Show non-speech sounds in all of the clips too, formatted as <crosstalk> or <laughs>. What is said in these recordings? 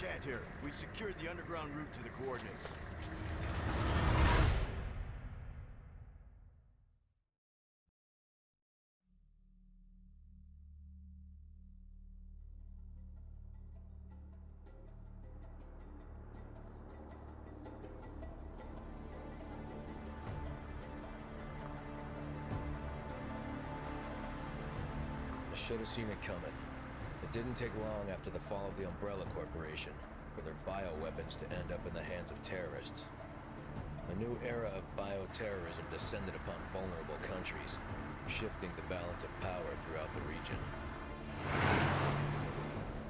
Shant here. We secured the underground route to the coordinates. Should have seen it coming. It didn't take long after the fall of the Umbrella Corporation for their bioweapons to end up in the hands of terrorists. A new era of bioterrorism descended upon vulnerable countries, shifting the balance of power throughout the region.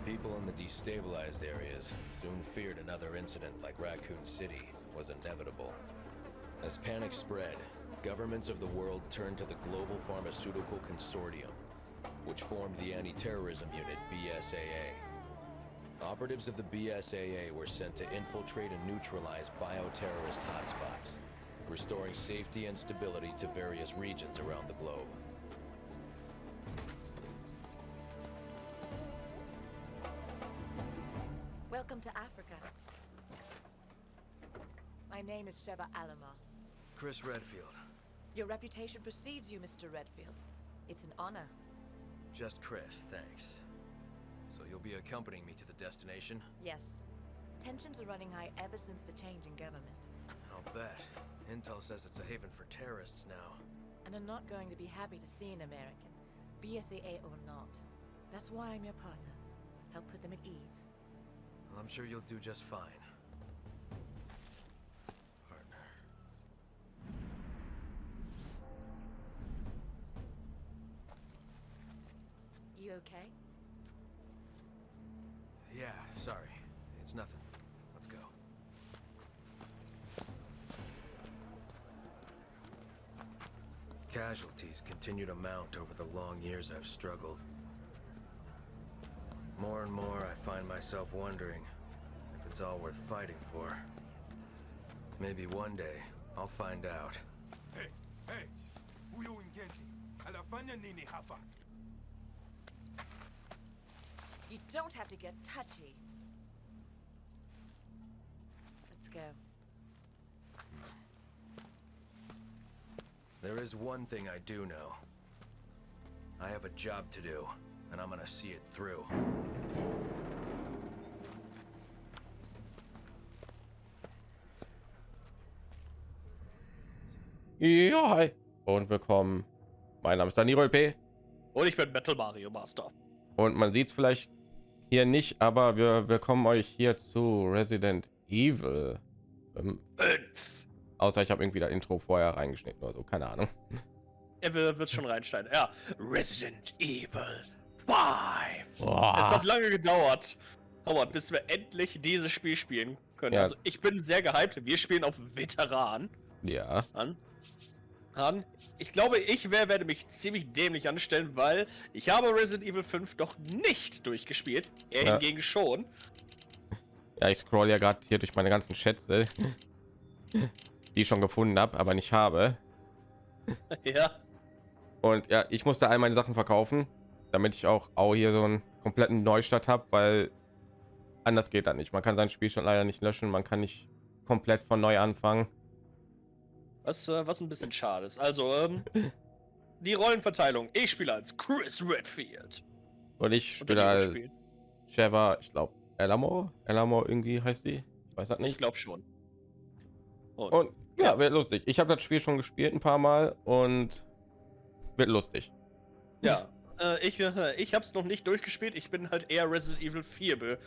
People in the destabilized areas soon feared another incident like Raccoon City was inevitable. As panic spread, governments of the world turned to the Global Pharmaceutical Consortium, which formed the Anti-Terrorism Unit, BSAA. Operatives of the BSAA were sent to infiltrate and neutralize bioterrorist hotspots, restoring safety and stability to various regions around the globe. Welcome to Africa. My name is Sheva Alama. Chris Redfield. Your reputation precedes you, Mr. Redfield. It's an honor. Just Chris, thanks. So you'll be accompanying me to the destination? Yes. Tensions are running high ever since the change in government. I'll bet. Intel says it's a haven for terrorists now. And I'm not going to be happy to see an American, BSAA or not. That's why I'm your partner. Help put them at ease. Well, I'm sure you'll do just fine. You okay? Yeah, sorry. It's nothing. Let's go. Casualties continue to mount over the long years I've struggled. More and more, I find myself wondering if it's all worth fighting for. Maybe one day, I'll find out. Hey, hey, huyu ingeni anafanya nini hapa? You don't have to get touchy. Let's go. There is one thing I do know. I have a job to do, and I'm gonna see it through. Ja, hi. Und willkommen. Mein Name ist Daniro P. Und ich bin Metal Mario Master. Und man sieht es vielleicht hier nicht, aber wir willkommen euch hier zu Resident Evil. Ähm, außer ich habe irgendwie das Intro vorher reingeschnitten oder so, keine Ahnung. Er wird wird schon reinschneiden. Ja, Resident Evil 5. Boah. Es hat lange gedauert, Howard, bis wir endlich dieses Spiel spielen können. Ja. Also ich bin sehr gehypt. Wir spielen auf Veteran Ja, an. An. Ich glaube, ich wär, werde mich ziemlich dämlich anstellen, weil ich habe Resident Evil 5 doch nicht durchgespielt. Er Ja. hingegen schon. ja, ich scroll ja gerade hier durch meine ganzen Schätze, <laughs> die ich schon gefunden habe, aber nicht habe. <laughs> ja. Und ja, ich musste all meine Sachen verkaufen, damit ich auch auch hier so einen kompletten Neustart habe, weil anders geht das nicht. Man kann sein Spielstand leider nicht löschen, man kann nicht komplett von neu anfangen. Was, äh, was ein bisschen schade ist. Also, ähm, <laughs> die Rollenverteilung. Ich spiele als Chris Redfield. Und ich spiele als. Trevor, ich glaube, Elamo, Elamo irgendwie heißt die. Ich weiß das Ich nicht. glaube schon. Und, Und ja, wird lustig. Ich habe das Spiel schon gespielt ein paar Mal und wird lustig. ja, äh, ich, äh, ich habe es noch nicht durchgespielt. Ich bin halt eher Resident Evil 4 be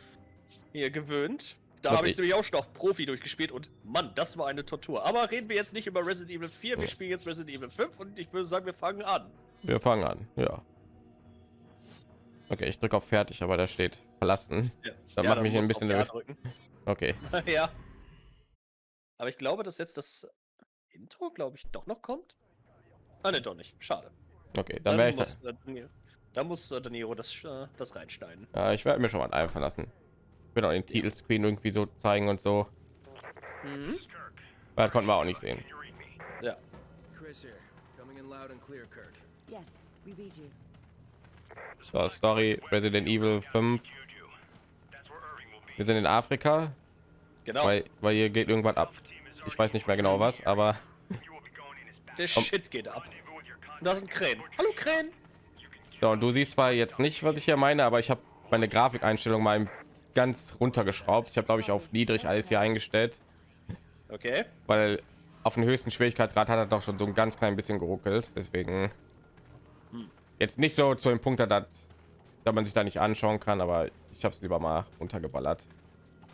hier gewöhnt. Da habe ich ich- nämlich auch schon auf Profi durchgespielt und Mann, das war eine Tortur. Aber reden wir jetzt nicht über Resident Evil 4, wir spielen jetzt Resident Evil 5 und ich würde sagen, wir fangen an. Wir fangen an. Ja. Okay, ich drücke auf fertig, aber da steht verlassen. Ja. Dann Ja, macht mich ein bisschen nervös. Okay. <laughs> ja. Aber ich glaube, dass jetzt das Intro, glaube ich, doch noch kommt. Ah, ne, doch nicht. Schade. Okay, dann werde ich muss, das. äh, da muss äh, Danilo das, äh, das reinschneiden. Ja, ich werde mir schon mal einfach lassen. Ich will auch den Titelscreen irgendwie so zeigen und so. Mhm. Weil das konnten wir auch nicht sehen. Ja. So, Story Resident Evil 5. Wir sind in Afrika, Genau. weil, weil hier geht irgendwas ab. Ich weiß nicht mehr genau was, aber <laughs> Der Shit geht ab. Und da sind Krähen. Hallo Krähen. ja, und du siehst zwar jetzt nicht, was ich hier meine, aber ich habe meine Grafikeinstellung mal ganz runtergeschraubt. Ich habe glaube ich auf niedrig alles hier eingestellt, Okay. weil auf den höchsten Schwierigkeitsgrad hat er doch schon so ein ganz klein bisschen geruckelt. Deswegen jetzt nicht so zu dem Punkt, dass, dass man sich da nicht anschauen kann, aber ich habe es lieber mal runtergeballert.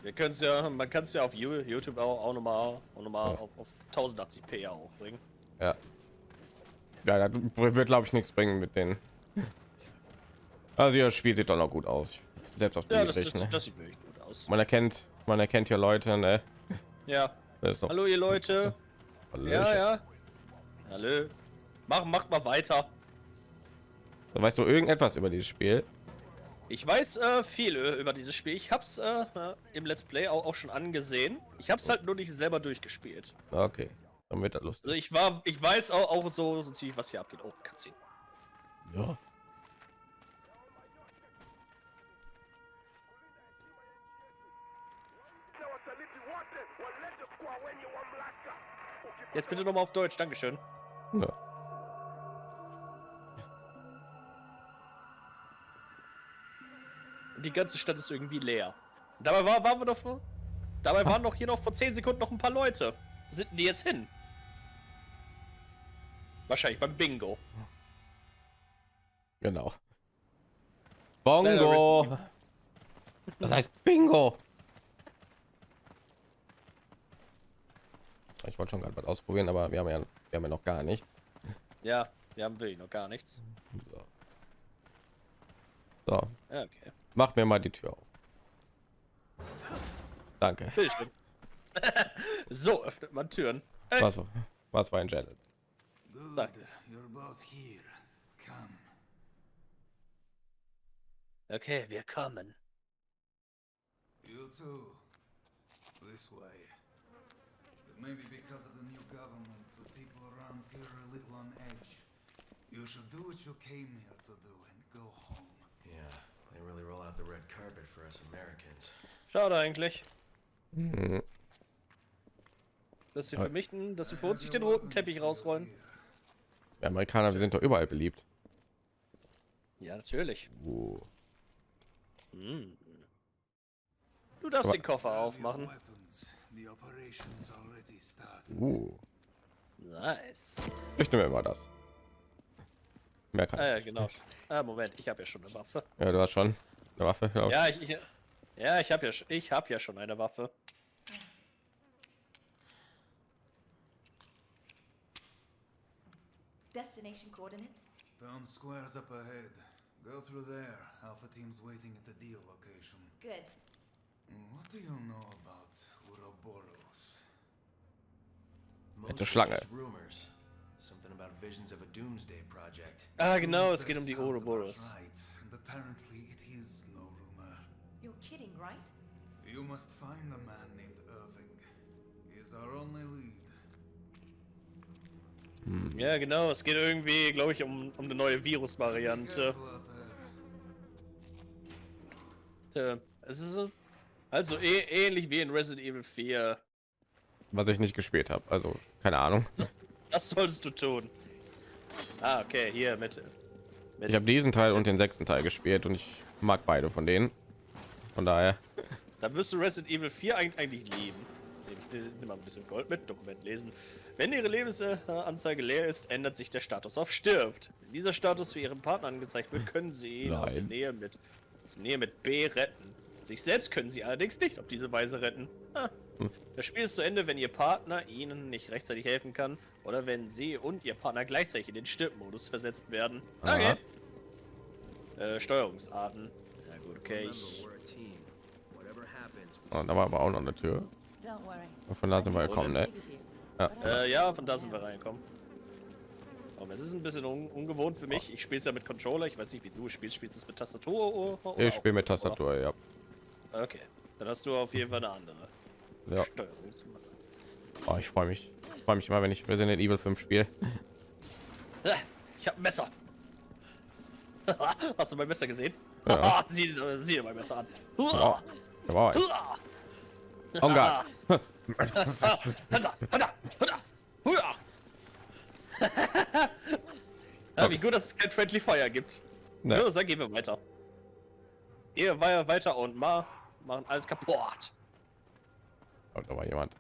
Wir können es ja, man kann es ja auf You- YouTube auch, auch nochmal auch noch mal Ja. auf, auf 1080p ja auch bringen. Ja. Ja, das wird glaube ich nichts bringen mit den. Also das Spiel sieht doch noch gut aus. Selbst auf Ja, das, niedrig, das, ne? das sieht wirklich gut aus. Man erkennt, man erkennt hier Leute, ne? Ja. Hallo ihr Leute. <laughs> Ja, ja. Hallo. Mach, macht mal weiter. Weißt du irgendetwas über dieses Spiel? Ich weiß äh, viel äh, über dieses Spiel. Ich hab's äh, äh, im Let's Play auch, auch schon angesehen. Ich hab's halt nur nicht selber durchgespielt. Okay, dann wird das Also lustig. ich war, ich weiß auch, auch so, so ziemlich, was hier abgeht. Oh, Cutscene. Ja. Jetzt bitte nochmal auf Deutsch, Dankeschön. ja. Die ganze Stadt ist irgendwie leer. Dabei war, waren wir doch vor. Dabei waren doch hier noch vor 10 Sekunden noch ein paar Leute. Sind die jetzt hin? Wahrscheinlich beim Bingo. Genau. Bongo. Das heißt Bingo. Ich wollte schon gerade was ausprobieren, aber wir haben ja, wir haben ja noch gar nicht. Ja, wir haben wirklich noch gar nichts. So. so, okay. mach mir mal die Tür auf. Danke. <laughs> So, öffnet man Türen. Ey, Was, was war ein Janet? Danke. Okay, wir kommen. You too. This way. It may be because of the new government, but people around here are a little on edge. You should do what you came here to do and go home. Yeah, they really roll out the red carpet for us Americans. Schade eigentlich. Hm, Dass sie Aber- für mich, den- dass sie für uns nicht den roten Teppich rausrollen. Wir Amerikaner, wir sind doch überall beliebt. Ja, natürlich. Uh, Hm. Du darfst Aber- den Koffer aufmachen. Weapons. The operation's already started. uh. Nice. Ich nehme immer das. Mehr kann Ah, ich ja, nicht. genau. Ah, Moment, ich habe ja schon eine Waffe. Ja, du hast schon eine Waffe. glaub. Ja, ich, ich, ja, ich habe ja, sch- ich habe ja schon eine Waffe. Destination coordinates? Town square's up ahead. Go through there. Alpha team's waiting at the deal location. Good. What do you know about Most Eine Schlange. are just rumors. Something about visions of a doomsday project. Ah, genau, es geht um die Ouroboros. Right. And apparently it is no rumor. You're kidding, right? You must find a man named Irving. He's our only lead. Ja, genau, es geht irgendwie, glaube ich, um, um eine neue Virusvariante. Äh, Es ist so- also eh, ähnlich wie in Resident Evil 4. Was ich nicht gespielt habe. Also, keine Ahnung. Das solltest du tun. Ah, okay, hier mit. mit Ich habe diesen Teil und den sechsten Teil gespielt und ich mag beide von denen. Von daher. Da wirst du Resident Evil 4 eig- eigentlich lieben. Ich nehme mal ein bisschen Gold mit, Dokument lesen. Wenn Ihre Lebensanzeige leer ist, ändert sich der Status auf stirbt. Wenn dieser Status für Ihren Partner angezeigt wird, können Sie ihn aus der. Nähe mit, aus der Nähe mit B retten. Sich selbst können Sie allerdings nicht auf diese Weise retten. Hm. Das Spiel ist zu Ende, wenn Ihr Partner Ihnen nicht rechtzeitig helfen kann oder wenn Sie und Ihr Partner gleichzeitig in den Stirbmodus versetzt werden. Okay. Äh, Steuerungsarten. Na gut, okay. Ich, Und da war aber auch noch eine Tür. Und von da sind wir gekommen, ne? Ja. Äh, ja, von da sind wir reingekommen. Aber es ist ein bisschen un ungewohnt für mich. Ich spiele es ja mit Controller. Ich weiß nicht, wie du spielst. Spielst du es mit Tastatur oder oder Ich spiele mit? Tastatur, ja. Okay. Dann hast du auf jeden Fall eine andere ja. Oh, ich freue mich. Ich freue mich immer, wenn ich Resident Evil 5 spiele. Ah, Ich hab ein Messer. <laughs> hast du mein Messer gesehen? Ja. <laughs> sieh, äh, sieh dir mein Messer an. Aber Huah! oh Gott. <laughs> Ah, ja, wie gut, dass es kein Friendly Fire gibt. Ne. Dann gehen wir weiter. Gehen wir weiter und ma machen alles kaputt. Da war jemand.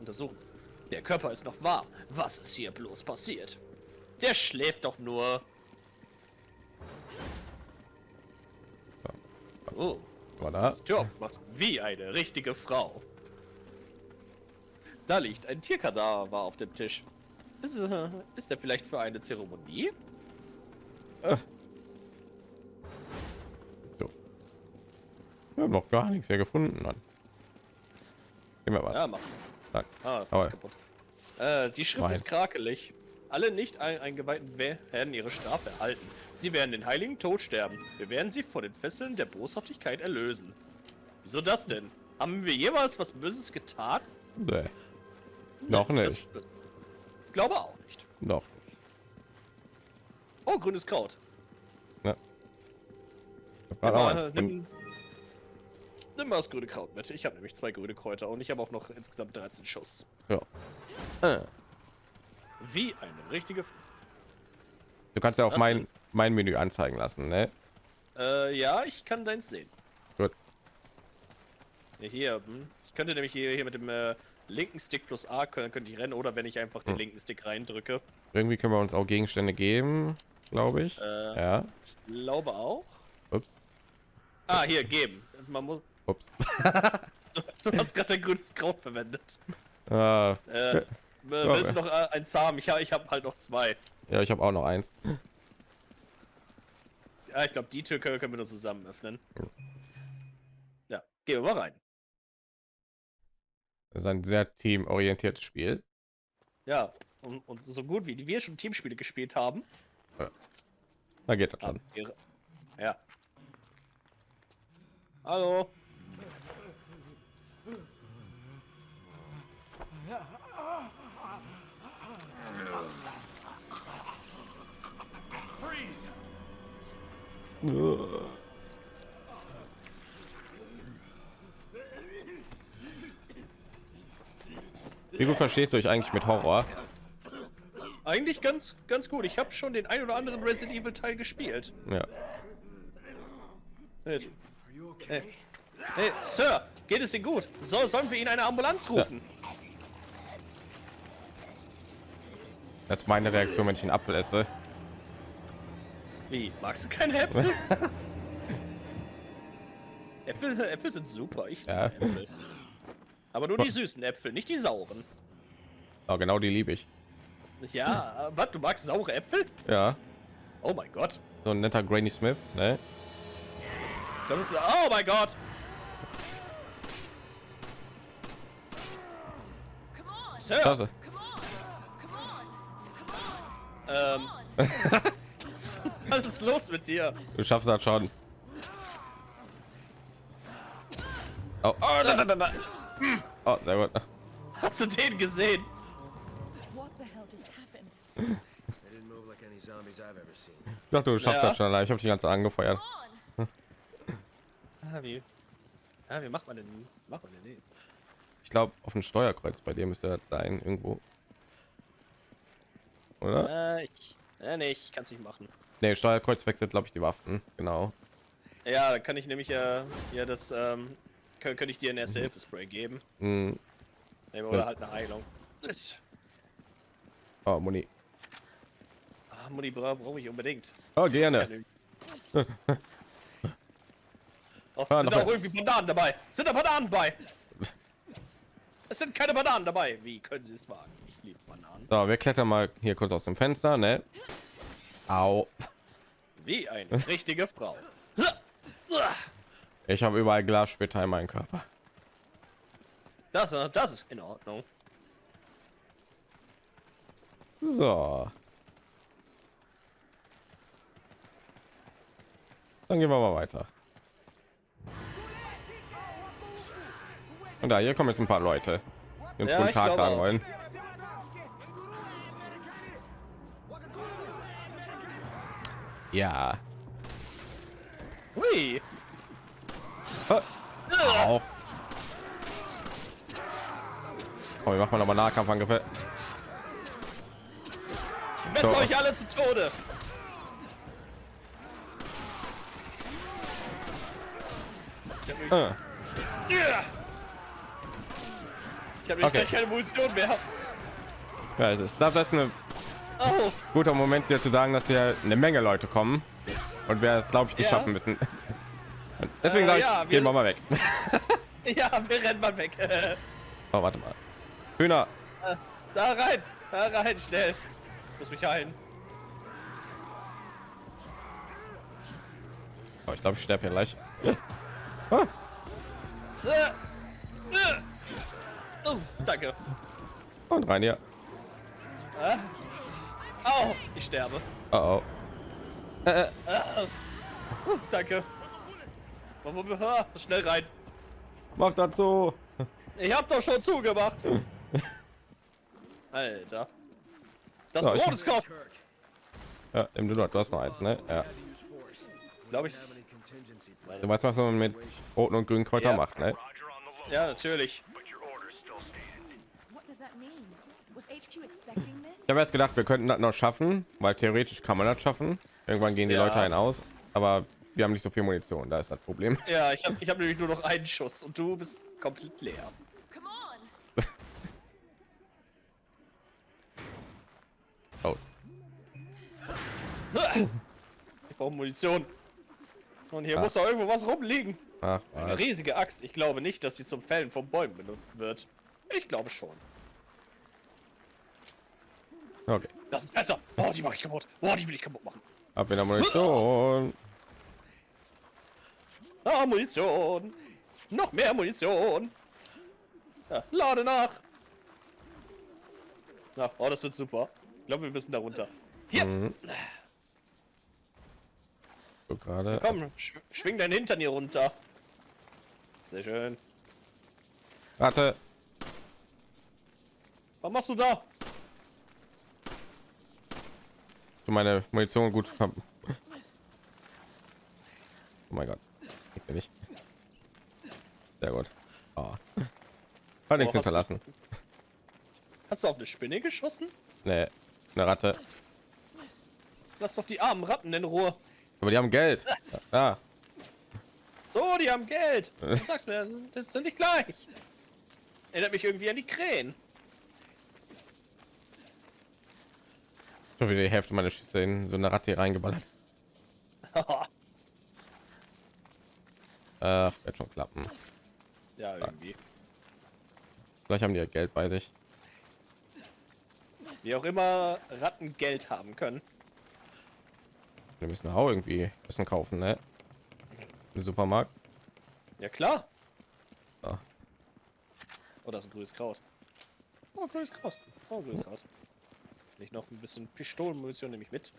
Untersuchen. Der Körper ist noch warm. Was ist hier bloß passiert? Der schläft doch nur. Oh, War da? Tür aufgemacht. Wie eine richtige Frau. Da liegt ein Tierkadaver auf dem Tisch. Ist, äh, ist er vielleicht für eine Zeremonie? Doof. Wir haben noch gar nichts hier gefunden. Mann. Gib mir was. Ja, mach. Ah. Äh, die Schrift Nein. ist krakelig. Alle nicht ein eingeweihten werden ihre Strafe erhalten. Sie werden den heiligen Tod sterben. Wir werden sie vor den Fesseln der Boshaftigkeit erlösen. Wieso das denn? Haben wir jemals was Böses getan? Nee. Noch Nee, nicht. Das, ich glaube auch nicht. Noch. Oh, grünes Kraut. Hab Nimm nimm, mal das grüne Kraut mit. Ich habe nämlich zwei grüne Kräuter und ich habe auch noch insgesamt 13 Schuss. Ja. Äh. Wie eine richtige... F Du kannst ja auch mein mein Menü anzeigen lassen, ne? Äh, ja, ich kann deins sehen. Gut. Ja, hier, hm. ich könnte nämlich hier, hier mit dem äh, linken Stick plus A können, könnte ich rennen oder wenn ich einfach den Hm. linken Stick reindrücke. Irgendwie können wir uns auch Gegenstände geben, glaube ich. Äh, Ja. Ich glaube auch. Ups. Ah, hier, geben. Man muss, Ups. <laughs> du hast gerade dein grünes Kraut verwendet. Äh, Äh, willst du noch äh, eins haben? Ich, ich habe halt noch zwei. ja, ich habe auch noch eins. Ja, ich glaube, die Tür können, wir nur zusammen öffnen. Ja, gehen wir mal rein. Das ist ein sehr teamorientiertes Spiel. Ja, und, und so gut wie wir schon Teamspiele gespielt haben, Da geht das schon. Ja. Hallo. Wie gut verstehst du dich eigentlich mit Horror? Eigentlich ganz, ganz gut. Ich habe schon den ein oder anderen Resident Evil Teil gespielt. Ja. Hey, you okay? hey, Sir, geht es Ihnen gut? So, sollen wir Ihnen eine Ambulanz rufen? Das ist meine Reaktion, wenn ich einen Apfel esse. Wie? Magst du keine Äpfel? <laughs> Äpfel, Äpfel sind super. Ich Ja. Äpfel. Aber nur die süßen Äpfel, nicht die sauren. Oh, genau die liebe ich. Ja, was? Du magst saure Äpfel? Ja. Oh mein Gott. So ein netter Granny Smith, ne? Das ist, oh mein Gott. Sir, Klasse. ähm, <laughs> was ist los mit dir? Du schaffst das schon. Oh, oh, da, da, da, da. oh sehr gut. Hast du den gesehen? Ich dachte, du schaffst Ja. das schon allein. Ich habe dich ganz angefeuert. Ah, wie? Ah, wie macht man denn? Macht man denn den? Ich glaube, auf dem Steuerkreuz bei dir müsste das sein, irgendwo. Oder? Äh, ich, äh, nee, ich kann es nicht machen. Ne, Steuerkreuz wechselt, glaube ich, die Waffen. Genau. Ja, dann kann ich nämlich ja, ja das, ähm, könnte ich dir ein erste Hilfe Spray geben. Hm. Nee, Oder Ja. halt eine Heilung. Oh, Muni. Ah, Mutti bra brauche ich unbedingt. Oh, gerne. <laughs> Oh, sind auch irgendwie Bananen dabei? Sind da Bananen bei? Es sind keine Bananen dabei. Wie können Sie es wagen? Ich liebe Bananen. So, wir klettern mal hier kurz aus dem Fenster, ne? Au. Wie eine <laughs> richtige Frau. Ich habe überall Glassplitter in meinem Körper. Das, äh, das ist in Ordnung. So. Dann gehen wir mal weiter. Und da, hier kommen jetzt ein paar Leute, die uns Ja, guten Tag sagen wollen. Ja, Hui. Au. Komm, wir machen mal Nahkampfangriffe. Ich messe So. euch alle zu Tode. Äh, Ja. Ich habe Okay. keine Munition mehr. ja, es ist, das ist ein Oh, guter Moment, dir zu sagen, dass hier eine Menge Leute kommen und wir es, glaube ich, nicht Ja. schaffen müssen. Und <laughs> deswegen Äh, sage ich, ja, gehen wir- mal weg. <laughs> ja, wir rennen mal weg. <laughs> Oh, warte mal. Hühner. Da rein, da rein, schnell. Ich muss mich heilen. Oh, ich glaube, ich sterbe hier gleich. Äh, äh. Oh, danke. Und rein hier. Äh. Au, ich sterbe. Oh, oh. Uh, danke. Wo- wo- wo- ah, Schnell rein. Mach dazu. Ich hab doch schon zugemacht. <laughs> Alter. Das Ja, Brot ist. Kirk, Ja, nimm du hast noch eins, ne? Ja. Glaube ich. Du weißt, was man mit roten und grünen Kräuter Ja. macht, ne? Ja, natürlich. What does that mean? Was HQ expecting this? Ich habe jetzt gedacht, wir könnten das noch schaffen, weil theoretisch kann man das schaffen. Irgendwann gehen die Ja. Leute einen aus, aber wir haben nicht so viel Munition. Da ist das Problem. <laughs> Ja, ich habe ich hab nämlich nur noch einen Schuss und du bist komplett leer. Come on! <laughs> Oh, Ich brauche Munition. Und hier Ah. muss doch irgendwo was rumliegen. ach, Eine riesige Axt. Ich glaube nicht, dass sie zum Fällen von Bäumen benutzt wird. Ich glaube schon. Okay. Das ist besser. Oh, die mache ich kaputt. Oh, die will ich kaputt machen. Ab wieder Munition. Ah, Munition. Noch mehr Munition. Ja, lade nach. Na, oh, das wird super. Ich glaube, wir müssen da runter. Hier, Mhm. So gerade. komm, sch schwing deinen Hintern hier runter. Sehr schön. Warte. Was machst du da? Du meine Munition gut. ver- Oh mein Gott. Ich bin nicht. Sehr gut. Oh. Hat nichts hast du- hinterlassen. Hast du auf eine Spinne geschossen? Nee, eine Ratte. Lass doch die armen Ratten in Ruhe. Aber die haben Geld. <laughs> Ja. So, die haben Geld. <laughs> Du sagst mir, das ist, das ist nicht gleich. Erinnert mich irgendwie an die Krähen. Schon wieder die Hälfte meiner Schüsse in so eine Ratte reingeballert. <laughs> Ach, wird schon klappen. ja, irgendwie. Vielleicht haben die ja Geld bei sich. Wie auch immer Ratten Geld haben können. Wir müssen auch irgendwie Essen kaufen, ne? Im Supermarkt. Ja, klar. Ah. Oh, das ist ein grünes Kraut. Oh, grünes Kraut. Oh, grünes Kraut. Nicht noch ein bisschen Pistolenmunition nehme ich mit.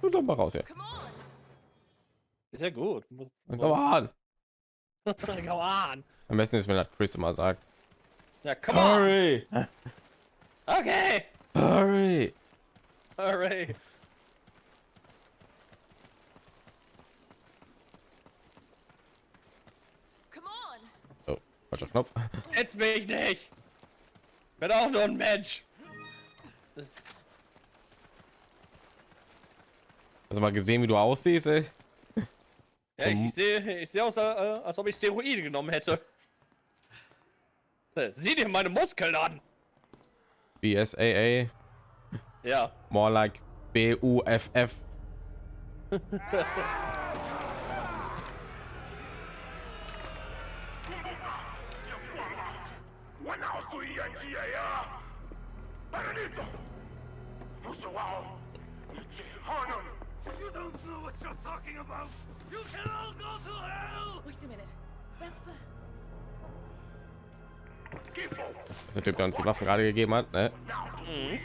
Und dann mal raus on! Sehr gut. Muss- Komm on. Come on. Am besten ist, wenn das Chris immer sagt. Ja, come on. Hurry! Okay. Hurry! Hooray. Come on! Oh, falscher Knopf. Jetzt bin ich nicht. Bin auch nur ein Mensch. Hast du mal gesehen, wie du aussiehst, ey? Ja, ich, ich sehe ich sehe aus, äh, als ob ich Steroide genommen hätte. Äh, Sieh dir meine Muskeln an. BSAA. Ja. More like B-U-F-F. <laughs> talking about! You can all go to hell! Wait a minute. That's the. Das ist der Typ, der uns die Waffen gerade gegeben hat, ne? Mhm.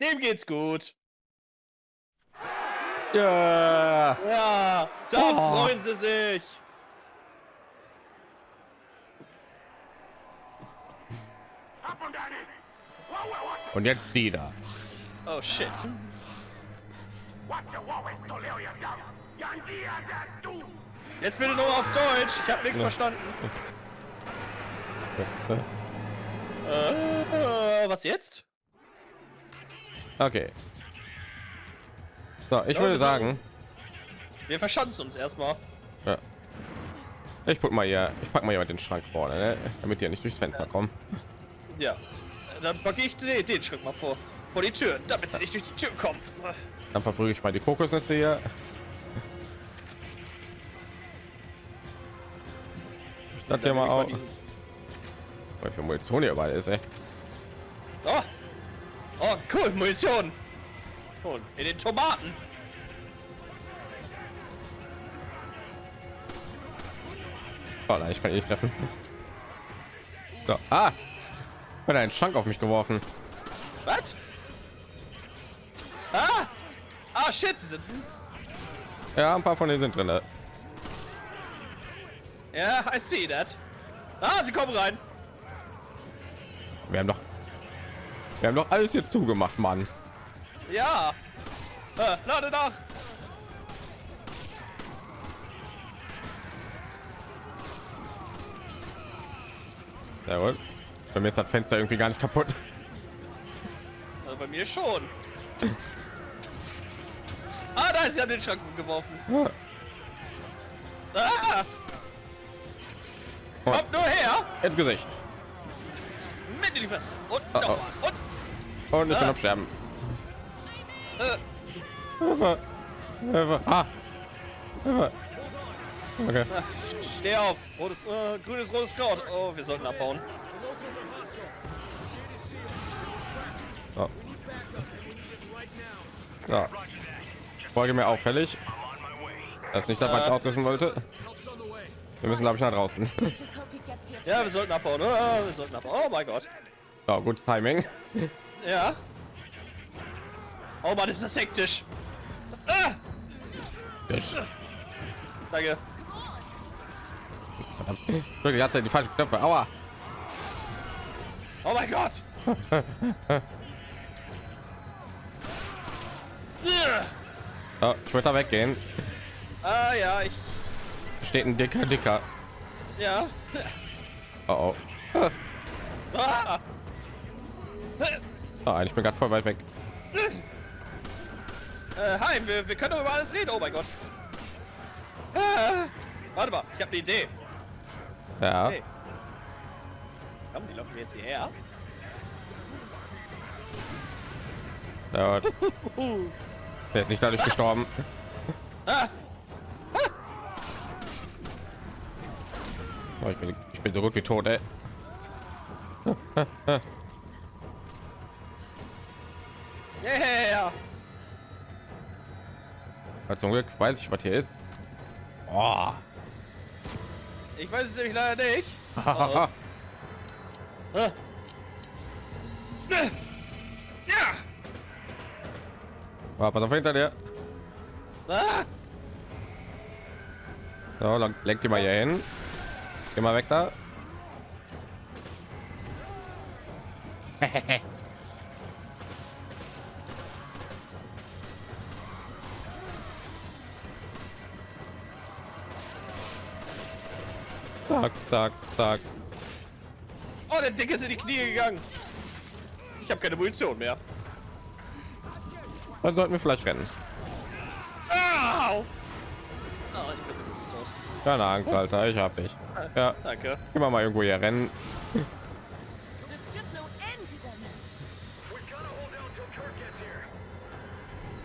Dem geht's gut. Ja! Ja, da Oh. freuen sie sich. Und jetzt die da. Oh shit. Jetzt bitte nur auf Deutsch. Ich habe nichts Ja. verstanden. Äh, was jetzt? Okay. So, ich Ja, würde sagen, Wir verschanzen uns erstmal. ja. ich guck mal hier, ich pack mal jemand den Schrank vorne, ne? damit die ja nicht durchs Fenster kommen. Ja. Dann packe ich den, den Schritt mal vor. Vor die Tür, damit sie nicht durch die Tür kommen. Dann verprügel ich mal die Kokosnüsse hier. Ich dachte ja mal auch, weil für Munition hier überall ist, ey. Oh. oh, cool, Munition. In den Tomaten. Oh nein, ich kann ihn nicht treffen. So, ah, hat einen Schrank auf mich geworfen. Was? Ah! Ah, shit, sie sind. Ja, ein paar von denen sind drin. ne? Ja, I see that. Ah, sie kommen rein. Wir haben doch, wir haben doch alles hier zugemacht, Mann. Ja. Äh, lade nach. Jawohl. Bei mir ist das Fenster irgendwie gar nicht kaputt. Also bei mir schon. Ah, da ist an den Schrank geworfen. Ja. Ah! Oh. Kommt nur her! Ins Gesicht. Mit in die Fresse! Und Oh, nochmal! Und Und ich bin Ah. am Sterben. äh, Hilfe. Hilfe. Ah. Hilfe. Okay. ah, steh auf! Rotes, äh, grünes, rotes Kraut. Oh, wir sollten abbauen. So. Folge mir auffällig. Das ist nicht das, was ich ausrüsten wollte. Wir müssen, glaube ich, nach draußen. <laughs> Ja, wir sollten abbauen. Oh, wir sollten abbauen. Oh mein Gott. So, gutes Timing. Ja. Oh Mann, ist das hektisch. Ah, danke. Wirklich, hat er die falschen Knöpfe. Aua. Oh mein Gott. <laughs> So, ich würde da weggehen. Ah ja, ich. Steht ein dicker, dicker. Ja. Oh, oh. Ah. oh ich bin gerade voll weit weg. Äh, hi, wir, wir können über alles reden. Oh mein Gott. Ah, warte mal, ich habe eine Idee. Ja. Hey. Komm, die laufen jetzt hierher. <laughs> Der ist nicht dadurch gestorben. Ah, Oh, ich, bin, ich bin so gut wie tot, ey. <laughs> yeah. Zum Glück weiß ich, was hier ist. Oh. Ich weiß es nämlich leider nicht. <laughs> Ah. <laughs> oh, pass auf hinter dir. Ah. So, dann lenkt die mal hier hin. Geh mal weg da. <laughs> Zack, zack, zack. Oh, der Dicke ist in die Knie gegangen. Ich habe keine Munition mehr. Dann sollten wir vielleicht rennen. Au. Tot. Keine Angst, Alter, ich hab dich. Ja, Danke. immer mal irgendwo hier rennen.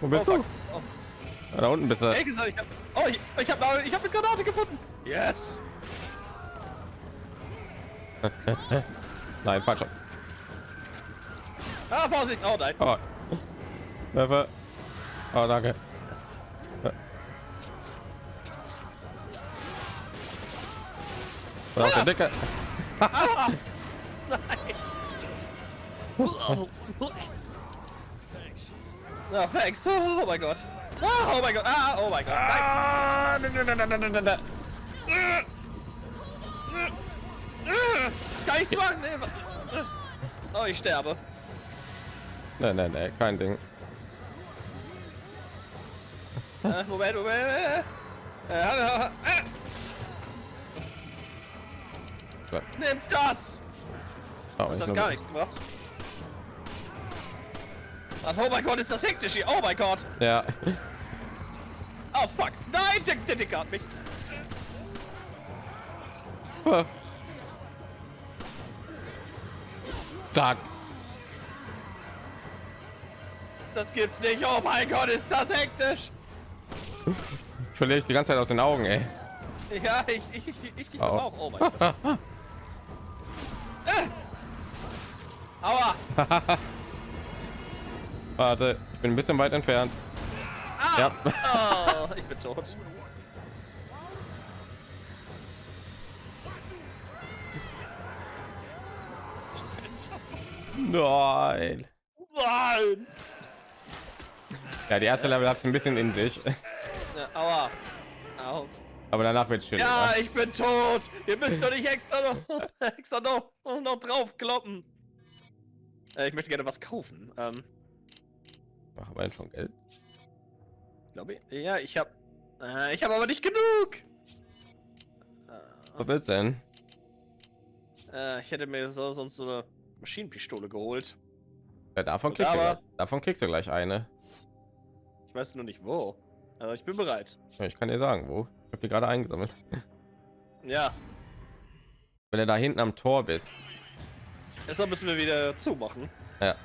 Wo bist Oh, du? Oh. Ja, da unten bist du. Ey, gesagt, ich hab, oh, ich, ich habe ich hab eine Granate gefunden. Yes. <laughs> Nein, falsch. Ah, Vorsicht. Oh nein. Oh. Werfe. <laughs> Oh, danke. Oh, der Dicke. Ah, thanks. Oh, mein Gott. Ah, oh mein Gott. Ah, oh mein Gott. Nein. Ah, da, da, da, da, da, da, da. Kann ich machen? Nee. Oh, ich sterbe. Nein, nein, nein, kein Ding. Äh, Moment, Moment. Äh, äh, äh, So, nimm das! oh, Das hat gar nichts gebracht. Ach, oh mein Gott, ist das hektisch hier. Oh mein Gott. Ja, Oh fuck. Nein, der, der Dicker hat mich. zack. Das gibt's nicht. Oh mein Gott, ist das hektisch. Verliere ich die ganze Zeit aus den Augen, ey. Ja, ich, ich, ich, ich, ich Oh. auch. Oh mein Gott. äh. Aua. <laughs> Warte, ich bin ein bisschen weit entfernt. Ah. Ja. Oh, ich bin tot. Nein. Nein. Ja, die erste Level hat es ein bisschen in sich, Ja, aua. Au. aber danach wird schön. Ja, ich bin tot. Ihr müsst doch nicht extra noch, <laughs> extra noch, noch drauf kloppen. Äh, ich möchte gerne was kaufen. Ähm, Machen wir schon Geld. glaube ich. Ja, ich habe, äh, ich habe aber nicht genug. Was willst du denn? Äh, ich hätte mir so, sonst so eine Maschinenpistole geholt. Ja, davon, kriegst du aber- gleich, davon kriegst du gleich eine. Ich weiß nur nicht wo. Aber ich bin bereit. Ja, Ich kann dir sagen, wo. Ich habe die gerade eingesammelt. <laughs> Ja, Wenn du da hinten am Tor bist. deshalb müssen wir wieder zumachen. Ja.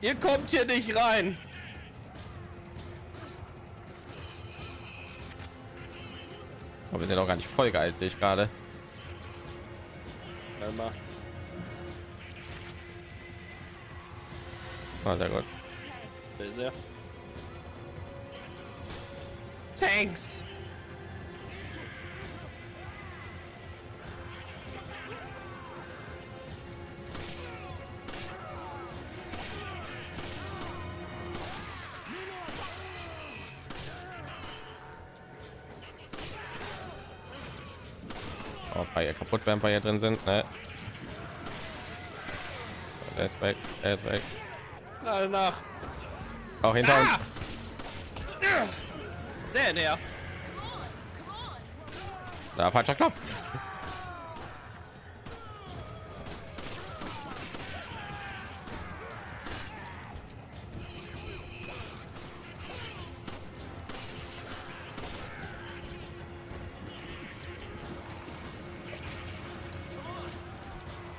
Ihr kommt hier nicht rein. Aber wir sind auch gar nicht voll geil, sehe ich gerade. Mal. Oh, sehr gut. Sehr, sehr. Tanks! Oh, bei ihr kaputt werden, bei ihr drin sind. Ne? Der ist weg. Der ist weg. Alle nach. Auch hinter uns. Ah! Der näher. Da falscher Knopf.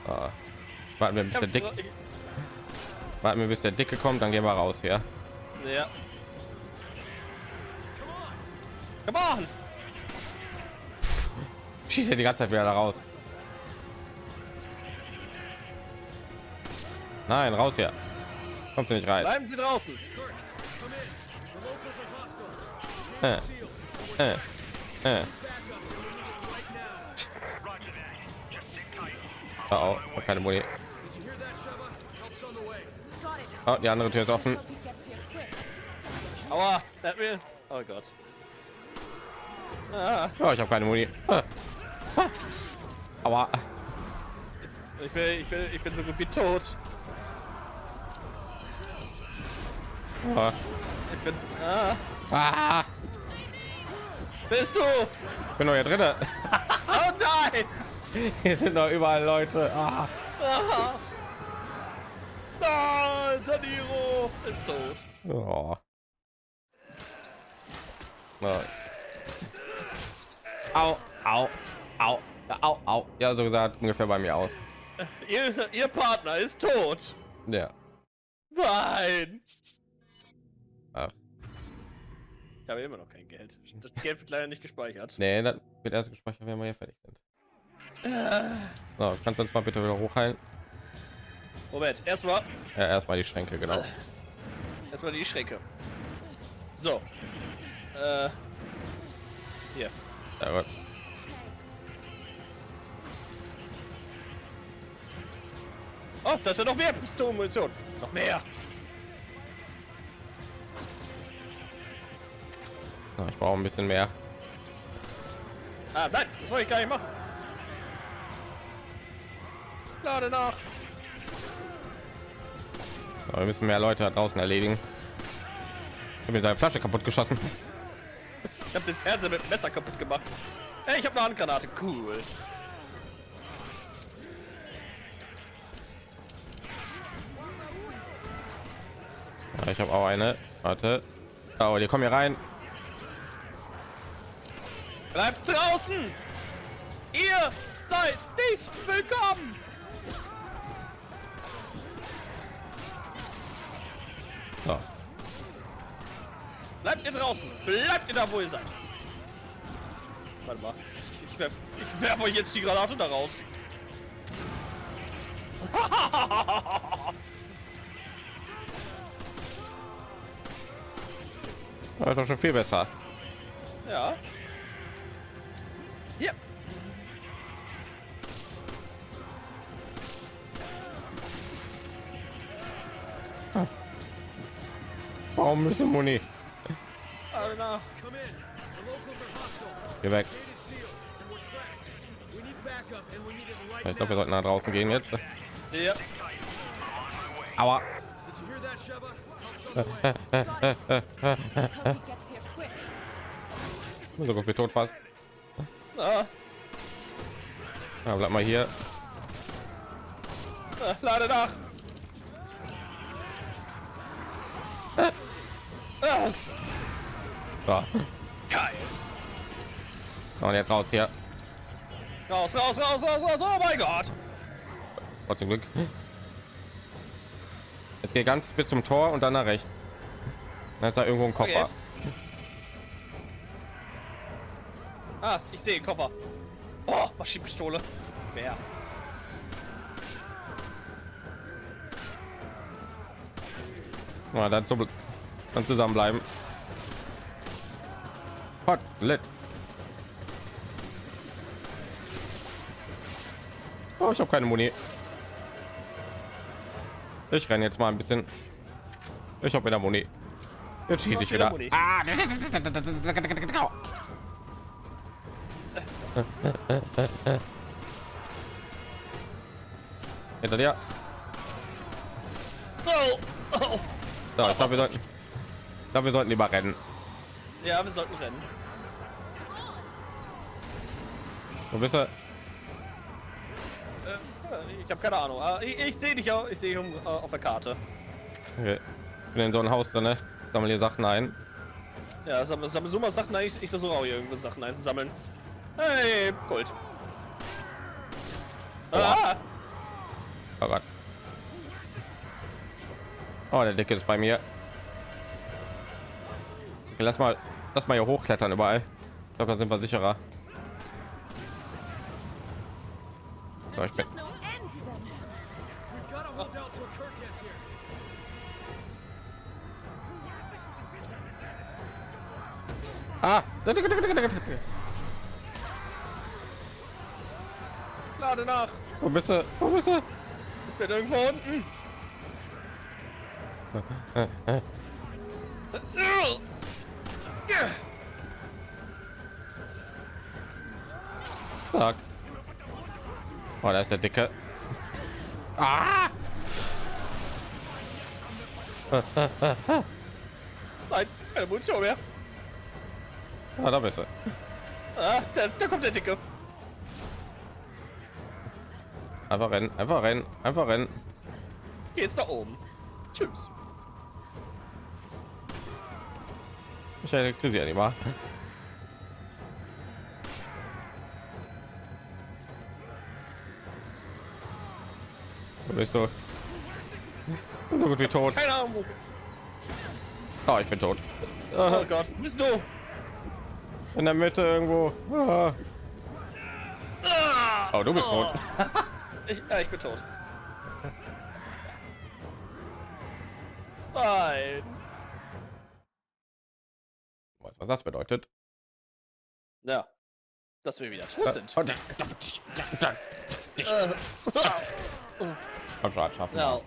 Ah. Warten wir, bis der Dick, warten wir, bis der Dicke kommt, dann gehen wir raus hier. Ja. Come on! Schießt er die ganze Zeit wieder da raus. Nein, raus hier. Kommst du nicht rein. Bleiben Sie draußen. Äh. Äh. Äh. Oh, oh, keine Muni. Oh, die andere Tür ist offen. Aua, der hat mir. Oh Gott. Ah, Oh, ich habe keine Muni. Ah. Ah. Aua. ich bin, ich bin, ich bin so gut wie tot. Oh. Ich bin. Ah, Ah. bist du? Ich bin noch hier drinne. <laughs> Oh nein! Hier sind noch überall Leute. Ah. Ah. Nein, Saniro ist tot. Oh. Oh. Au, au, au, au, au. Ja, so gesagt ungefähr bei mir aus. Ihr, ihr Partner ist tot. Ja. Nein. Ach. Ich habe immer noch kein Geld. Das Geld wird leider nicht gespeichert. Nee, dann wird erst gespeichert, wenn wir hier fertig sind. So, kannst du uns mal bitte wieder hochheilen? Moment, erstmal Ja, erstmal die Schränke, genau. erstmal die Schränke. So. Äh. Hier. Sehr gut. Oh, da ist ja noch mehr Pistolenmunition. Noch mehr. So, ich brauche ein bisschen mehr. Ah, nein, das wollte ich gar nicht machen. Lade nach. So, wir müssen mehr Leute da draußen erledigen. Ich habe mir seine Flasche kaputt geschossen. Ich habe den Fernseher mit Messer kaputt gemacht. Hey, ich habe eine Handgranate. Cool. Ja, ich habe auch eine. Warte. Oh, die kommen hier rein. Bleibt draußen! Ihr seid nicht willkommen! Bleibt ihr draußen! Bleibt ihr da, wo ihr seid! Warte mal. Ich werf, ich werf euch jetzt die Granate da raus. <laughs> Das ist doch schon viel besser. Ja. Hier. Warum müssen Muni? Nach. Geh weg. Ich glaube, wir sollten nach draußen gehen jetzt. Ja. Aua. So gut wie tot fast. Ah, Ja, bleib mal hier. ah, lade nach. So. geil. Und jetzt raus hier. Raus, raus, raus, raus, raus. Oh mein Gott. Trotzdem Glück. Jetzt geht ganz bis zum Tor und dann nach rechts. Da ist da irgendwo ein Koffer. Okay. Ah, ich sehe Koffer. Oh, Maschinenpistole. Wer? Ja, dann, so, dann zusammenbleiben. Hot, lit. Oh, ich habe keine Muni. Ich renne jetzt mal ein bisschen. Ich habe wieder Muni. Jetzt schieße ich wieder wieder. Ah. Hinter dir. Oh, oh. So, ich glaube, wir sollten. Ich glaube, wir sollten lieber rennen. Ja, wir sollten rennen. Wo bist du? Äh, Ich habe keine Ahnung. Ah, Ich, ich sehe dich auch. Ich sehe um, äh, auf der Karte. Okay. Ich bin in so ein Haus drin, ne? Sammle hier Sachen ein. Ja, sammle, sammle so mal Sachen ein. Ich, ich versuche auch hier irgendwo Sachen einzusammeln. Hey, Gold. Ah, Oh Gott. Oh, der Dicke ist bei mir. Okay, lass mal, lass mal hier hochklettern überall. Ich glaube, da sind wir sicherer. So, ich bin. Ah! lade nach. Wo bist du? Wo bist du? Ich bin irgendwo unten. <laughs> Sag. Oh, da ist der Dicke. Ah! Nein, keine Munition mehr. Ah, da bist du. Ah, da, da kommt der Dicke. Einfach rennen, einfach rennen, einfach rennen. Geht's da oben. Tschüss. Ich elektrisiere die mal. Wo bist du? So gut wie tot. Keine Ahnung. Oh, ich bin tot. Oh Gott, wo bist du? In der Mitte irgendwo. Ah. Ah, Oh, du bist tot. Ich, ja, ich bin tot. Nein. Was das bedeutet? Ja. Dass wir wieder tot sind. Oh, da- Äh, Komm schon, schaffen. ja.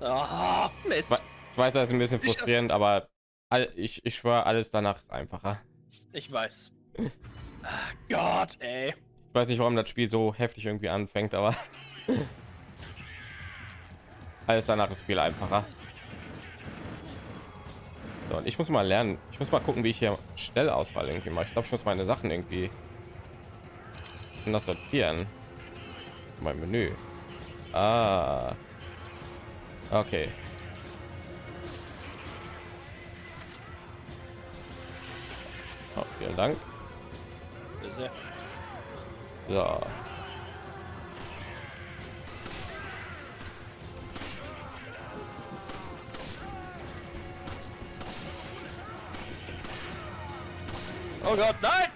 Ah, Mist. Ich weiß, das ist ein bisschen frustrierend, aber ich, ich schwöre, alles danach ist einfacher. Ich weiß. Ah, Gott, ey. Ich weiß nicht, warum das Spiel so heftig irgendwie anfängt, aber <laughs> alles danach ist viel einfacher. Und ich muss mal lernen. Ich muss mal gucken, wie ich hier Stellauswahl irgendwie mache. Ich glaube, ich muss meine Sachen irgendwie das sortieren. Mein Menü. Ah. Okay. Oh, vielen Dank. So. Oh Gott, nein!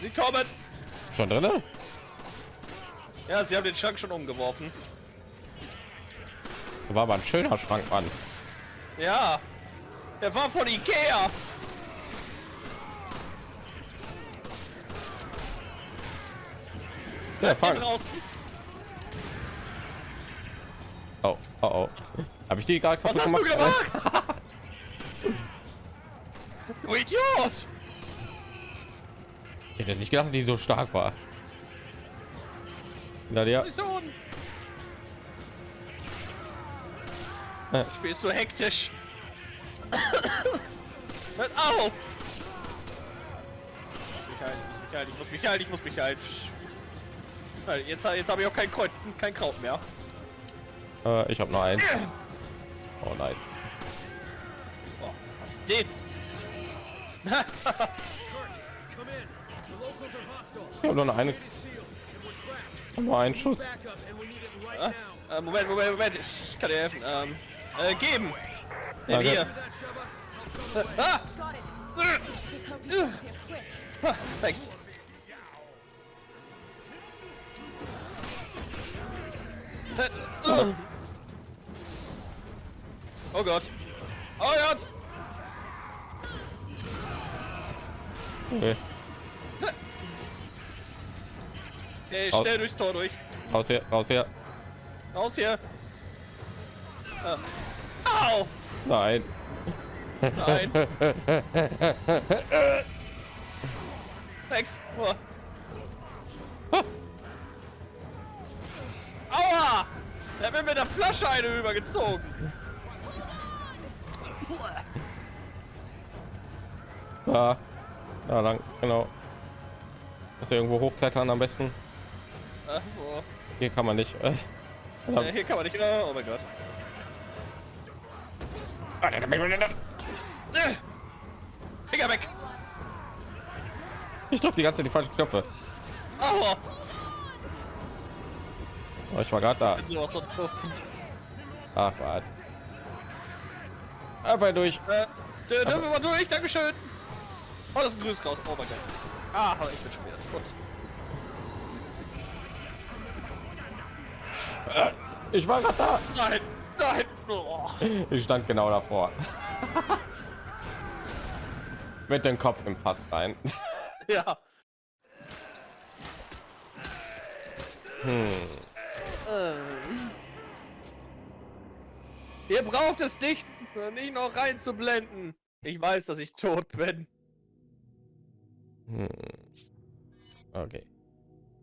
Sie kommen! Schon drin? Ja, sie haben den Schrank schon umgeworfen. War aber ein schöner Schrank, Mann. Ja, der war von Ikea. Ja, fang. Oh, oh, oh. Habe ich die gerade Was kaputt hast du gemacht? gemacht? du Idiot! Ich hätte nicht gedacht, die so stark war. Na der. Mission! Äh. Ich bin so hektisch. <coughs> Hört auf! Ich muss mich halten, ich muss mich halten, ich muss mich halten. Halt, Jetzt, jetzt habe ich auch kein, Kreuz, kein Kraut mehr. Äh, ich habe noch eins. Oh nice. Oh, was ist denn? <laughs> Nur noch eine. Nur einen Schuss. Ah, äh, Moment, Moment, Moment, ich kann dir helfen. Ähm, äh, geben! Hey, Danke. hier! Äh, ah! Äh, ah, Thanks. Äh, äh. Oh Gott! Oh Gott! Okay. Hey, Au- schnell durchs Tor durch. Raus hier, raus hier. Raus hier! Äh. Au! Nein. Nein! <laughs> Thanks! Oh. Aua! Er hat mir mit der Flasche eine übergezogen. Da. Da lang, genau. Ist irgendwo hochklettern am besten. Äh, wo? Hier kann man nicht. Äh, Äh, hier kann man nicht. Oh, oh mein Gott. Äh, Finger weg! Ich drücke die ganze Zeit die falschen Knöpfe. Aua! Oh, ich war gerade da. Ach, warte. Einfach durch. Äh, dür- dürfen wir mal durch? Dankeschön! Oh, das ist ein Grüßkraut. Oh mein Gott. Ah, ich bin schon wieder Ich war gerade da. Nein! Nein! Oh. Ich stand genau davor. Mit dem Kopf im Fass rein. Ja. Hm. Ähm. Ihr braucht es nicht, nicht noch reinzublenden. Ich weiß, dass ich tot bin. Hm. Okay.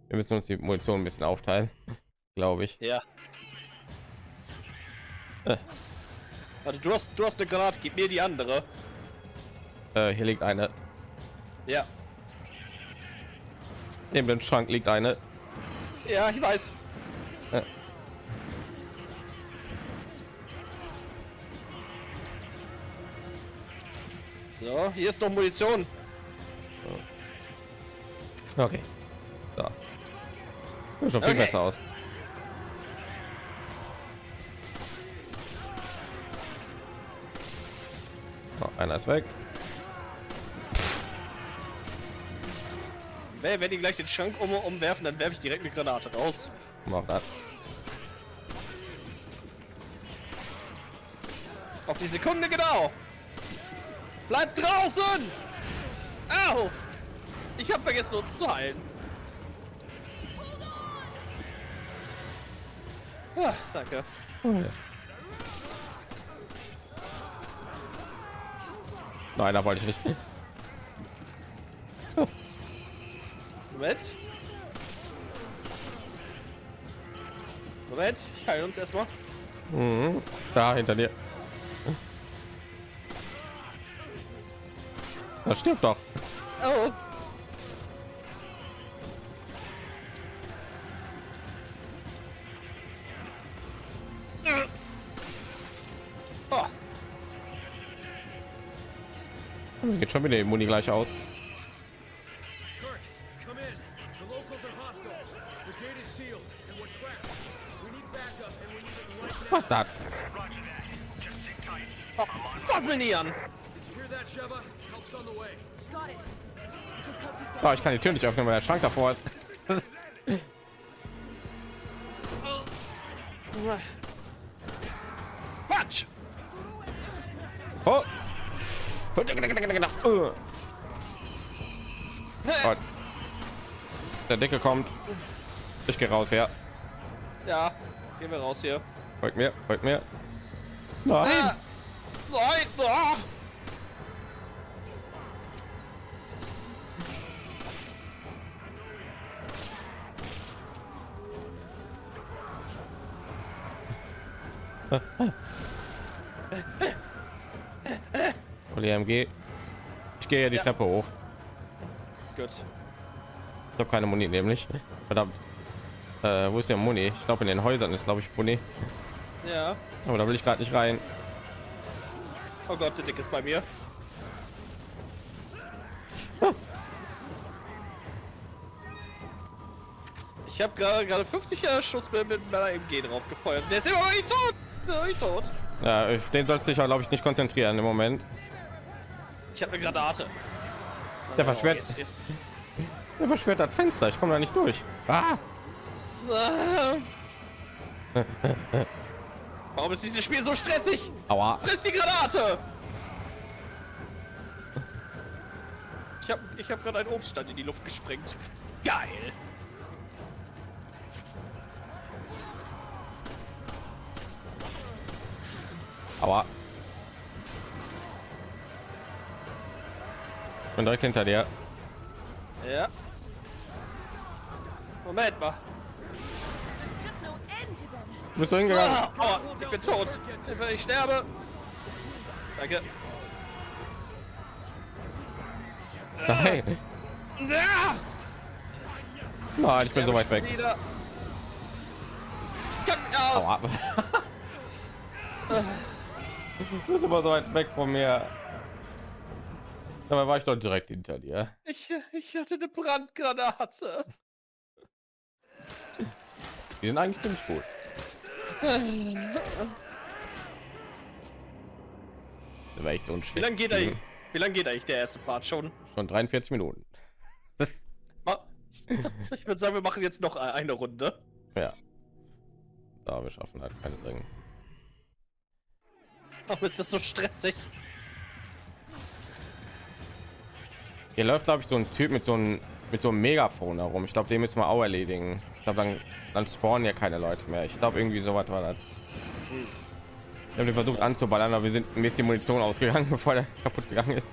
Wir müssen uns die Munition ein bisschen aufteilen, glaube ich. Ja. Äh. Warte, du hast, du hast eine Granate, gib mir die andere. Äh, hier liegt eine. Ja. Neben dem Schrank liegt eine. Ja, ich weiß. Äh. So, hier ist noch Munition. Okay. So. Sieht schon viel Okay. besser aus. So, einer ist weg. Wenn, wenn die gleich den Schrank um, umwerfen, dann werfe ich direkt eine Granate raus. Mach das. Auf die Sekunde genau. Bleibt draußen! Au! Ich habe vergessen uns zu heilen. Ah, danke. Nein, da wollte ich nicht. Oh. Moment. Moment, ich heile uns erstmal. Mhm. Da hinter dir. Das stimmt doch. Oh. Geht schon wieder die Muni gleich aus. Was das? oh. Fass mich nie an. Oh, ich kann die Tür nicht öffnen, weil der Schrank davor ist. Der Deckel kommt. Ich gehe raus, ja. Ja, gehen wir raus hier. Folgt mir, folgt mir. Nein. Ah. Nein. Ah. Oli MG. Ich gehe ja die Ja. Treppe hoch. Gut. Ich habe keine Muni nämlich. Verdammt. Äh, wo ist der Muni? Ich glaube in den Häusern ist glaube ich Muni. Ja. Aber da will ich gerade nicht rein. Oh Gott, der Dick ist bei mir. <laughs> Ich habe gerade gerade 50 Jahre Schuss mit, mit meiner MG drauf gefeuert. Der ist immer noch nicht tot. Der ist noch nicht tot. Ja, den sollst du dich glaube ich nicht konzentrieren im Moment. Ich habe eine Granate. Der Jetzt- jetzt- der versperrt das Fenster. Ich komme da nicht durch. Ah. <laughs> Warum ist dieses Spiel so stressig? Aua. Friss die Granate! Ich habe ich hab gerade einen Obststand in die Luft gesprengt. Geil! Aua. Ich bin direkt hinter dir. Ja. Moment mal. Them. Bist du hingegangen? Ah, aua, ich bin tot. Ich sterbe. Danke. Nein. Ja! Nein, ich bin so weit weg. Aua. Du bist immer so weit weg von mir. Dabei war ich doch direkt hinter dir. Ich, ich hatte eine Brandgranate. <laughs> Die sind eigentlich ziemlich gut. <laughs> Das war echt so ein Wie lange geht eigentlich? Wie lange geht eigentlich der erste Part schon? Schon 43 Minuten. Das, <laughs> Ich würde sagen, wir machen jetzt noch eine Runde. ja. Da wir schaffen halt keine Ringe. Warum ist das so stressig? Hier läuft glaube ich so ein Typ mit so einem mit so einem Megafon herum. Ich glaube, den müssen wir auch erledigen. Glaube, dann, dann spawnen ja keine Leute mehr. Ich glaube, irgendwie so was war das. Wir haben versucht anzuballern, aber wir sind mir die Munition ausgegangen, <laughs> bevor der kaputt gegangen ist.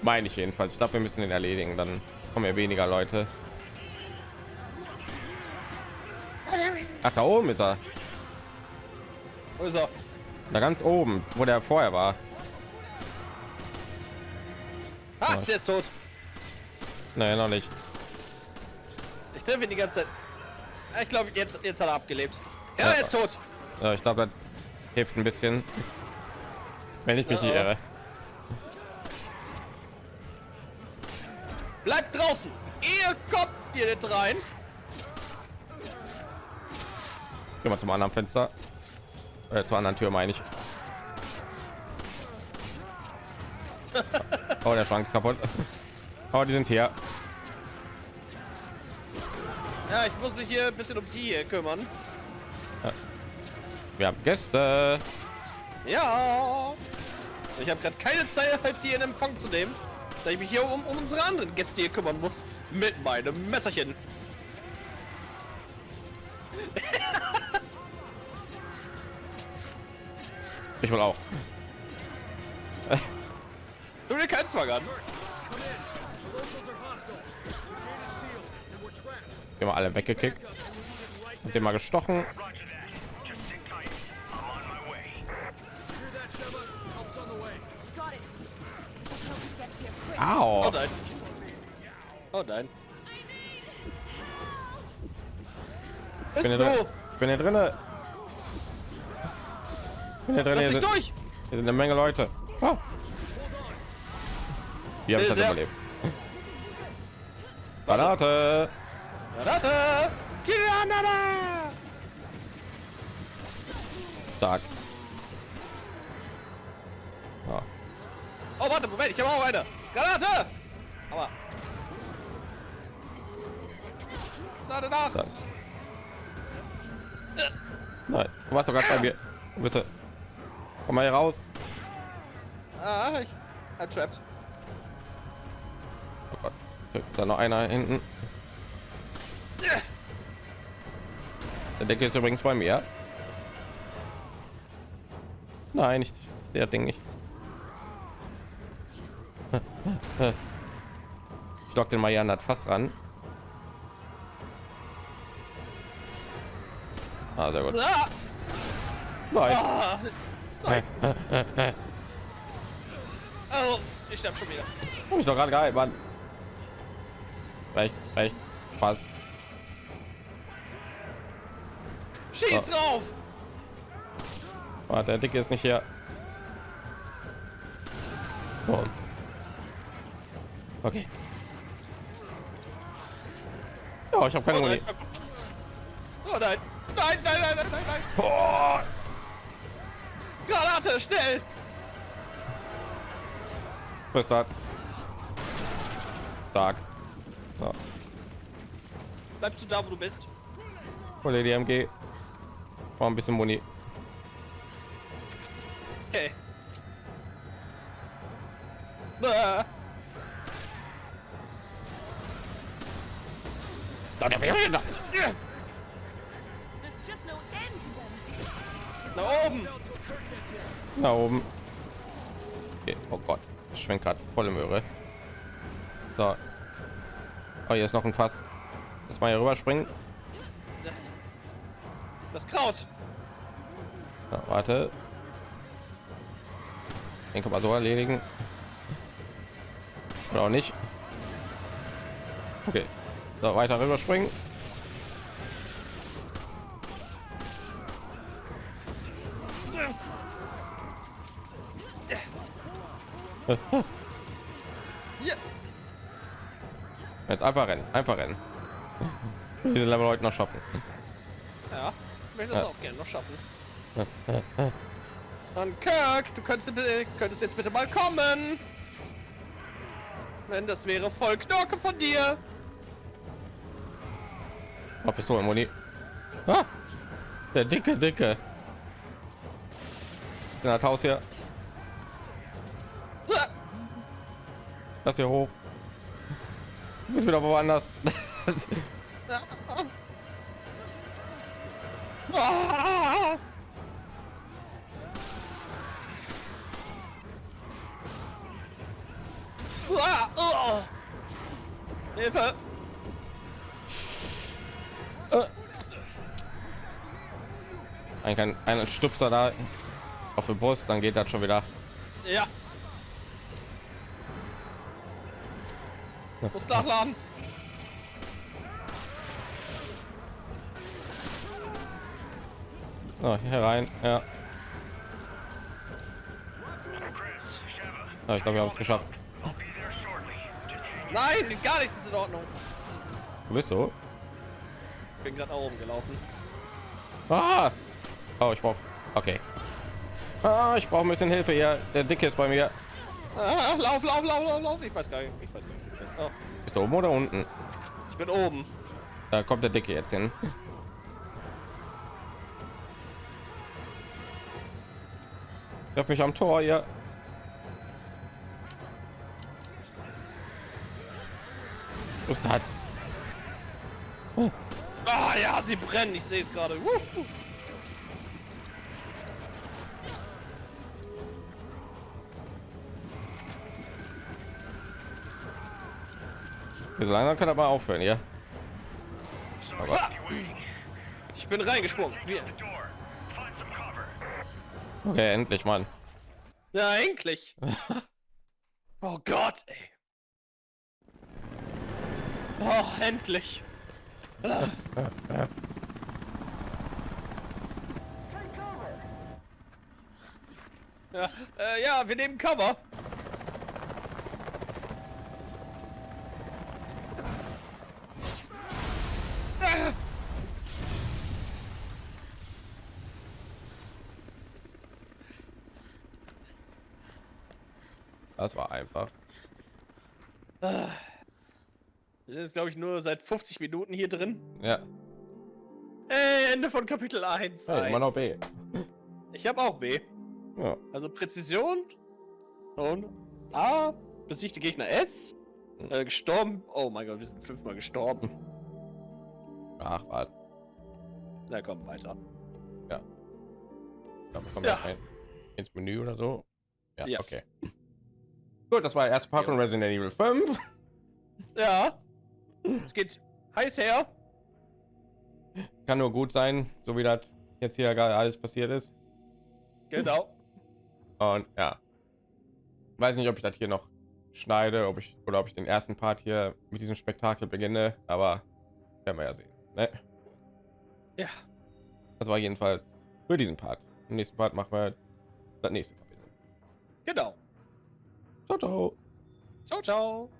Meine ich jedenfalls. Ich glaube, wir müssen den erledigen. Dann kommen ja weniger Leute. Ach, da oben ist er. Wo ist er? Da ganz oben, wo der vorher war. Ah, Ja. der ist tot. Nein, noch nicht. Ich treffe ihn die ganze Zeit. Ich glaube, jetzt, jetzt hat er abgelebt. Ja, Ja. er ist tot. Ja, ich glaube, das hilft ein bisschen. Wenn ich mich nicht Ja. irre. Bleibt draußen. Ihr kommt hier nicht rein. Geh mal zum anderen Fenster. Äh, zur anderen Tür meine ich. <laughs> Oh, der Schrank ist kaputt. Aber die sind hier. Ja, ich muss mich hier ein bisschen um die hier kümmern. Wir haben Gäste. Ja. Ich habe gerade keine Zeit, die in Empfang zu nehmen, da ich mich hier um, um unsere anderen Gäste hier kümmern muss. Mit meinem Messerchen. Ich will auch. Tu mir keinen trapped. Wir haben alle weggekickt. Hab den mal gestochen. Quick. Oh Au. nein. Oh nein. Ich bin hier drin. Ich bin hier drinne. Ich bin hier drin. Hier sind, durch! hier sind eine Menge Leute. Wie habe ich das Sehr- überlebt? Granate. Granate! Granate! Stark. Ah. Oh, warte, Moment, ich habe auch eine. Granate! Aber. Lade nach! Stark. Nein, du warst doch gerade bei mir. Du bist ja- Komm mal hier raus. Ah, ich. I'm da noch einer hinten? Der Decke ist übrigens bei mir. Nein, ich, ich sehe das Ding nicht. <laughs> Ich lock den mal hier an das Fass ran. Ah, sehr gut. Ah! Nein. Ah! <laughs> Oh, ich sterb schon wieder. Hab ich doch gerade gehalten, Mann. Recht, recht. Spaß. Schieß Oh. drauf! Warte, der Dicke ist nicht hier. Oh. Okay. Ja, ich habe keine Oh nein. Oh nein. Nein, nein, nein, nein, nein, nein. Oh. Granate, schnell! Was ist das? Stark. Bleibst du da, wo du bist? hol dir die MG. War ein bisschen Muni. Ah. Them. Nach oben! Na oben. Okay. Oh Gott, das schwenkt gerade volle Möhre. So. Oh, hier ist noch ein Fass. Mal hier rüberspringen. Das Kraut! So, warte. Den kann man so erledigen. Oder auch nicht. Okay. So, weiter rüberspringen. Jetzt einfach rennen, einfach rennen. Diese Level heute noch schaffen. Ja, ich möchte das Ja. auch gerne noch schaffen. Dann Kirk, du könntest, bitte- könntest jetzt bitte mal kommen. Wenn das wäre voll Knorke von dir. Oh, Pistole, Muni. Ah, der dicke, dicke. Ist in das Haus hier. Ah, Das hier hoch. Du bist wieder woanders. <laughs> ah. Ah, oh. Hilfe! Ein, ein, ein Stupser da auf der Brust, dann geht das schon wieder. Ja. Muss nachladen. So, hier rein. Ja. ja ich glaube, wir haben es geschafft. Nein, gar nichts ist in Ordnung. Du bist so. Ich bin gerade nach oben gelaufen. Ah! Oh, ich brauche. Okay. Ah, ich brauche ein bisschen Hilfe hier. Der Dicke ist bei mir. Ah, lauf, lauf, lauf, lauf, lauf. Ich weiß gar nicht. Ich weiß gar nicht. Oh, Bist du oben oder unten? ich bin oben. Da kommt der Dicke jetzt hin. Ich hab mich am Tor hier. Was ist das? Ah ja, sie brennen. Ich sehe es gerade. So langsam kann er mal aufhören, ja. Aber! Ich bin reingesprungen. Wir. Okay, endlich, Mann. Ja, endlich. <laughs> Oh Gott, ey. Oh, endlich. <laughs> Ja, äh, ja, wir nehmen Cover. Das war einfach. Wir sind jetzt, glaube ich, nur seit 50 Minuten hier drin. Ja, Äh, Ende von Kapitel 1. hey, immer noch B. Ich habe auch B. Ja. Also Präzision und A, besiegte Gegner S. Äh, gestorben. Oh mein Gott, wir sind fünfmal gestorben. Ach, warte. Na komm, weiter. Ich glaube, wir kommen Ja. ins Menü oder so. Ja, Yes. okay. Gut, das war der erste Part von Resident Evil 5. <laughs> Ja. Es geht heiß her. Kann nur gut sein, so wie das jetzt hier gerade alles passiert ist. Genau. Und ja, weiß nicht, ob ich das hier noch schneide, ob ich oder ob ich den ersten Part hier mit diesem Spektakel beginne, aber werden wir ja sehen. Ne? Ja. Das war jedenfalls für diesen Part. Im nächsten Part machen wir das nächste Kapitel. Genau. Ciao, ciao. Ciao, ciao.